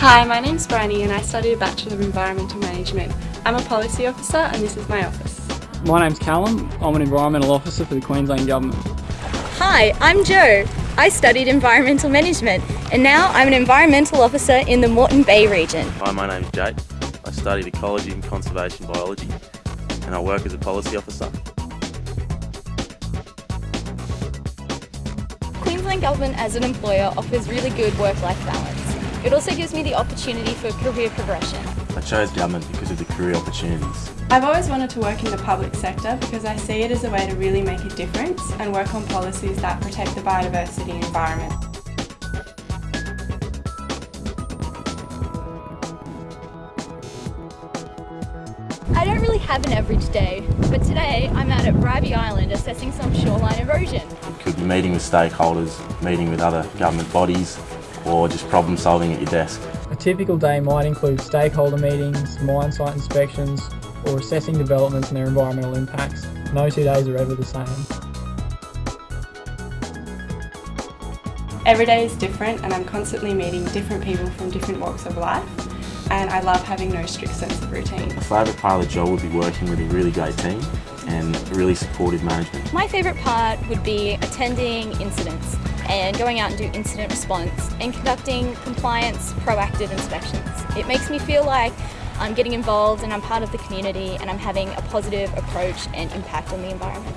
Hi, my name's Bryony and I study a Bachelor of Environmental Management. I'm a policy officer and this is my office. My name's Callum. I'm an environmental officer for the Queensland Government. Hi, I'm Joe. I studied environmental management and now I'm an environmental officer in the Moreton Bay region. Hi, my name's Jake. I studied ecology and conservation biology and I work as a policy officer. Queensland Government as an employer offers really good work-life balance. It also gives me the opportunity for career progression. I chose government because of the career opportunities. I've always wanted to work in the public sector because I see it as a way to really make a difference and work on policies that protect the biodiversity environment. I don't really have an average day, but today I'm out at Bribie Island assessing some shoreline erosion. You could be meeting with stakeholders, meeting with other government bodies, or just problem solving at your desk. A typical day might include stakeholder meetings, mine site inspections, or assessing developments and their environmental impacts. No two days are ever the same. Every day is different and I'm constantly meeting different people from different walks of life and I love having no strict sense of routine. My favourite part of the job would be working with a really great team and really supportive management. My favourite part would be attending incidents and going out and do incident response and conducting compliance proactive inspections. It makes me feel like I'm getting involved and I'm part of the community and I'm having a positive approach and impact on the environment.